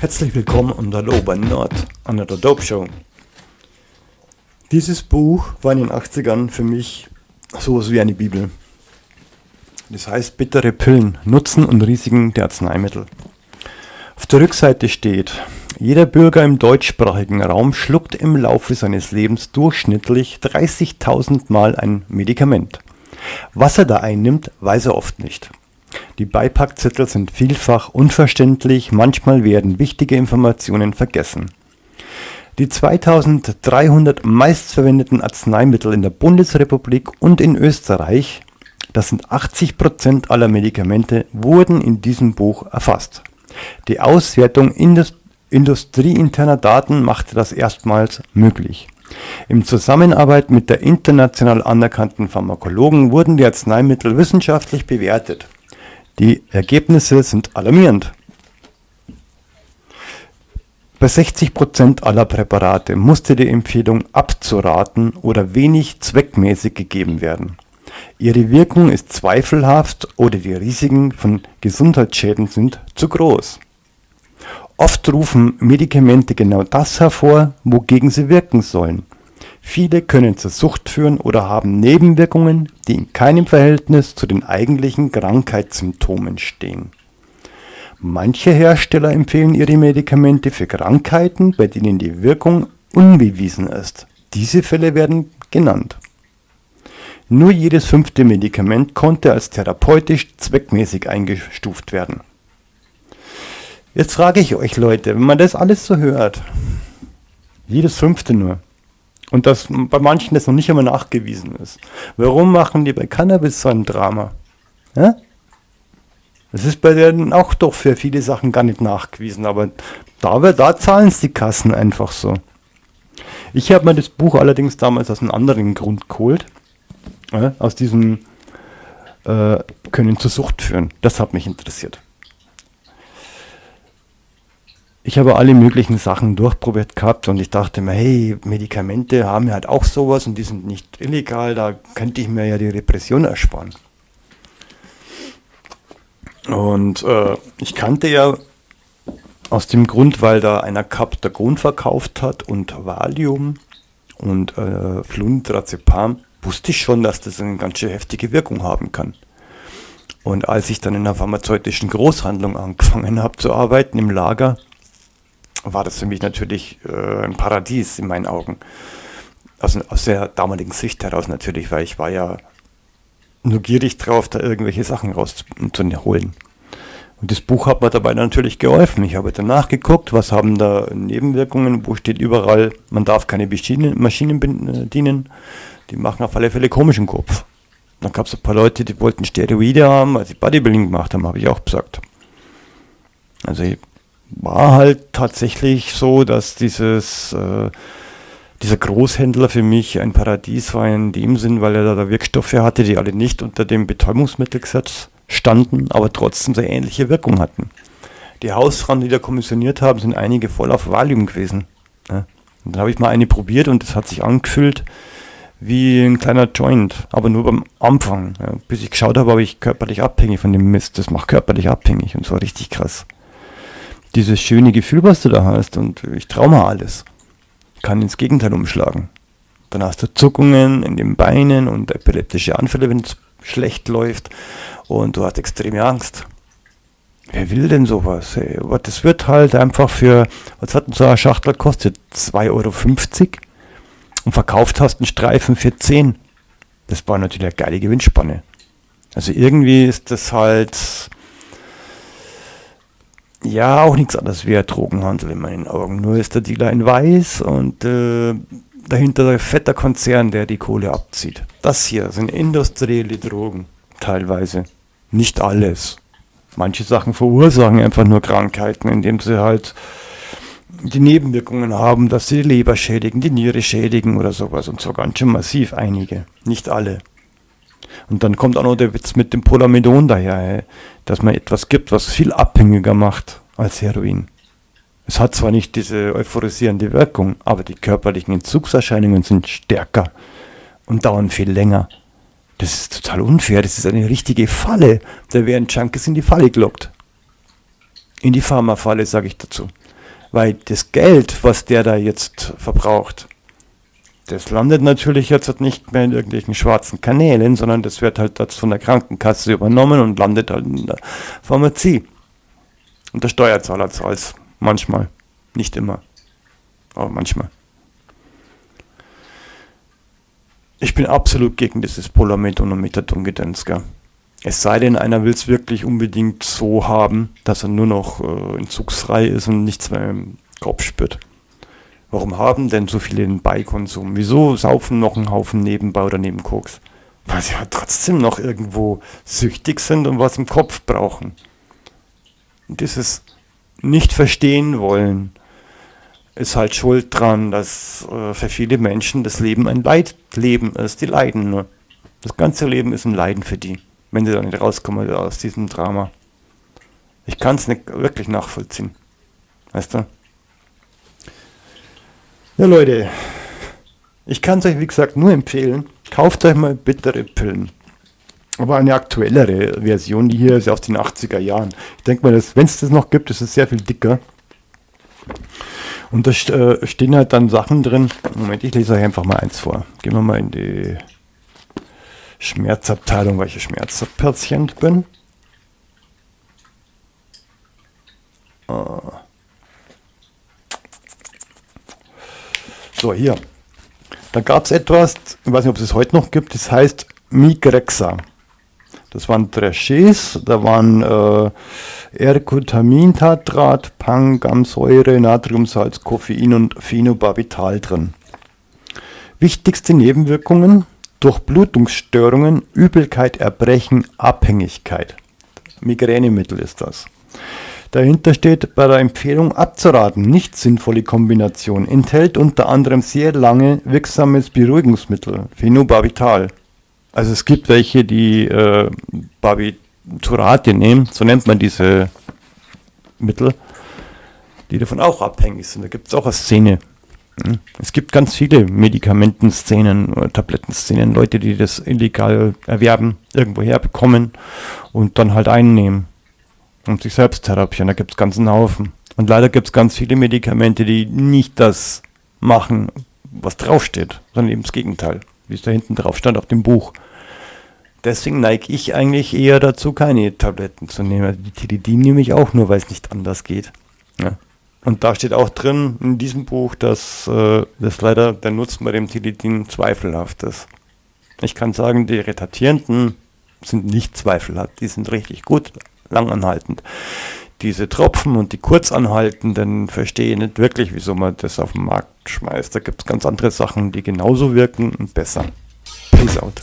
Herzlich willkommen und hallo bei Nord an der Dope Show. Dieses Buch war in den 80ern für mich sowas wie eine Bibel. Das heißt Bittere Pillen, Nutzen und Risiken der Arzneimittel. Auf der Rückseite steht, jeder Bürger im deutschsprachigen Raum schluckt im Laufe seines Lebens durchschnittlich 30.000 Mal ein Medikament. Was er da einnimmt, weiß er oft nicht. Die Beipackzettel sind vielfach unverständlich, manchmal werden wichtige Informationen vergessen. Die 2300 meistverwendeten Arzneimittel in der Bundesrepublik und in Österreich, das sind 80% aller Medikamente, wurden in diesem Buch erfasst. Die Auswertung indus industrieinterner Daten machte das erstmals möglich. In Zusammenarbeit mit der international anerkannten Pharmakologen wurden die Arzneimittel wissenschaftlich bewertet. Die Ergebnisse sind alarmierend. Bei 60% aller Präparate musste die Empfehlung abzuraten oder wenig zweckmäßig gegeben werden. Ihre Wirkung ist zweifelhaft oder die Risiken von Gesundheitsschäden sind zu groß. Oft rufen Medikamente genau das hervor, wogegen sie wirken sollen. Viele können zur Sucht führen oder haben Nebenwirkungen, die in keinem Verhältnis zu den eigentlichen Krankheitssymptomen stehen. Manche Hersteller empfehlen ihre Medikamente für Krankheiten, bei denen die Wirkung unbewiesen ist. Diese Fälle werden genannt. Nur jedes fünfte Medikament konnte als therapeutisch zweckmäßig eingestuft werden. Jetzt frage ich euch Leute, wenn man das alles so hört, jedes fünfte nur, und das bei manchen das noch nicht einmal nachgewiesen ist, warum machen die bei Cannabis so ein Drama? Ja? Das ist bei denen auch doch für viele Sachen gar nicht nachgewiesen, aber da, da zahlen es die Kassen einfach so. Ich habe mir das Buch allerdings damals aus einem anderen Grund geholt. Ja, aus diesem äh, Können zur Sucht führen. Das hat mich interessiert. Ich habe alle möglichen Sachen durchprobiert gehabt und ich dachte mir, hey, Medikamente haben ja halt auch sowas und die sind nicht illegal, da könnte ich mir ja die Repression ersparen. Und äh, ich kannte ja aus dem Grund, weil da einer Captagon verkauft hat und Valium und äh, Flunitrazepam, wusste ich schon, dass das eine ganz schön heftige Wirkung haben kann. Und als ich dann in einer pharmazeutischen Großhandlung angefangen habe zu arbeiten im Lager, war das für mich natürlich äh, ein Paradies in meinen Augen. Aus, aus der damaligen Sicht heraus natürlich, weil ich war ja nur gierig drauf, da irgendwelche Sachen rauszuholen. Und das Buch hat mir dabei natürlich geholfen. Ich habe danach geguckt, was haben da Nebenwirkungen, wo steht überall, man darf keine Maschinen, Maschinen bedienen. Die machen auf alle Fälle komischen Kopf. Dann gab es ein paar Leute, die wollten Steroide haben, als sie Bodybuilding gemacht haben, habe ich auch gesagt. Also war halt tatsächlich so, dass dieses äh, dieser Großhändler für mich ein Paradies war in dem Sinn, weil er da Wirkstoffe hatte, die alle nicht unter dem Betäubungsmittelgesetz standen, aber trotzdem sehr ähnliche Wirkung hatten. Die Hausfrauen, die da kommissioniert haben, sind einige voll auf Valium gewesen. Ja. Und dann habe ich mal eine probiert und das hat sich angefühlt wie ein kleiner Joint, aber nur beim Anfang. Ja. Bis ich geschaut habe, war ich körperlich abhängig von dem Mist. Das macht körperlich abhängig und zwar richtig krass. Dieses schöne Gefühl, was du da hast und ich traue mir alles kann ins Gegenteil umschlagen. Dann hast du Zuckungen in den Beinen und epileptische Anfälle, wenn es schlecht läuft und du hast extreme Angst. Wer will denn sowas? Ey? Das wird halt einfach für, was hat denn so eine Schachtel kostet? 2,50 Euro und verkauft hast einen Streifen für 10. Das war natürlich eine geile Gewinnspanne. Also irgendwie ist das halt ja, auch nichts anderes wie ein Drogenhandel in meinen Augen. Nur ist der Dealer in weiß und äh, dahinter der fetter Konzern, der die Kohle abzieht. Das hier sind industrielle Drogen, teilweise. Nicht alles. Manche Sachen verursachen einfach nur Krankheiten, indem sie halt die Nebenwirkungen haben, dass sie die Leber schädigen, die Niere schädigen oder sowas. Und so ganz schön massiv einige. Nicht alle. Und dann kommt auch noch der Witz mit dem Polamidon daher, dass man etwas gibt, was viel abhängiger macht als Heroin. Es hat zwar nicht diese euphorisierende Wirkung, aber die körperlichen Entzugserscheinungen sind stärker und dauern viel länger. Das ist total unfair, das ist eine richtige Falle. Da werden Junkies in die Falle gelockt. In die Pharmafalle, sage ich dazu. Weil das Geld, was der da jetzt verbraucht, das landet natürlich jetzt nicht mehr in irgendwelchen schwarzen Kanälen, sondern das wird halt jetzt von der Krankenkasse übernommen und landet halt in der Pharmazie. Und der Steuerzahler zahlt es manchmal. Nicht immer. Aber manchmal. Ich bin absolut gegen dieses Polamethon und Methadon-Gedöns, Es sei denn, einer will es wirklich unbedingt so haben, dass er nur noch äh, entzugsfrei ist und nichts mehr im Kopf spürt. Warum haben denn so viele den Beikonsum? Wieso saufen noch einen Haufen nebenbei oder neben Koks? Weil sie halt trotzdem noch irgendwo süchtig sind und was im Kopf brauchen. Und dieses nicht verstehen wollen ist halt schuld dran, dass äh, für viele Menschen das Leben ein Leidleben ist. Die leiden nur. Das ganze Leben ist ein Leiden für die, wenn sie da nicht rauskommen aus diesem Drama. Ich kann es nicht wirklich nachvollziehen. Weißt du? Ja, Leute, ich kann es euch, wie gesagt, nur empfehlen. Kauft euch mal bittere Pillen. Aber eine aktuellere Version, die hier ist aus den 80er Jahren. Ich denke mal, wenn es das noch gibt, ist es sehr viel dicker. Und da äh, stehen halt dann Sachen drin. Moment, ich lese euch einfach mal eins vor. Gehen wir mal in die Schmerzabteilung, weil ich Schmerzpatient bin. Ah. So, hier. Da gab es etwas, ich weiß nicht, ob es es heute noch gibt, das heißt Migrexa. Das waren Trachés, da waren äh, Ergotamintatrat, Pangamsäure, Natriumsalz, Koffein und Phenobarbital drin. Wichtigste Nebenwirkungen: Durchblutungsstörungen, Übelkeit, Erbrechen, Abhängigkeit. Migränemittel ist das. Dahinter steht bei der Empfehlung abzuraten, nicht sinnvolle Kombination. Enthält unter anderem sehr lange wirksames Beruhigungsmittel, Phenobarbital. Also es gibt welche, die äh, Barbiturate nehmen, so nennt man diese Mittel, die davon auch abhängig sind. Da gibt es auch eine Szene. Hm? Es gibt ganz viele Medikamentenszenen, oder Tablettenszenen, Leute, die das illegal erwerben, irgendwoher bekommen und dann halt einnehmen und sich selbst therapieren. Da gibt es ganzen Haufen. Und leider gibt es ganz viele Medikamente, die nicht das machen, was draufsteht, sondern eben das Gegenteil, wie es da hinten drauf stand auf dem Buch. Deswegen neige ich eigentlich eher dazu, keine Tabletten zu nehmen. Also die Tilidin nehme ich auch nur, weil es nicht anders geht. Ja. Und da steht auch drin in diesem Buch, dass, äh, dass leider der Nutzen bei dem Tilidin zweifelhaft ist. Ich kann sagen, die Retatierenden sind nicht zweifelhaft, die sind richtig gut, langanhaltend. Diese Tropfen und die kurzanhaltenden verstehe ich nicht wirklich, wieso man das auf den Markt schmeißt. Da gibt es ganz andere Sachen, die genauso wirken und besser. Peace out.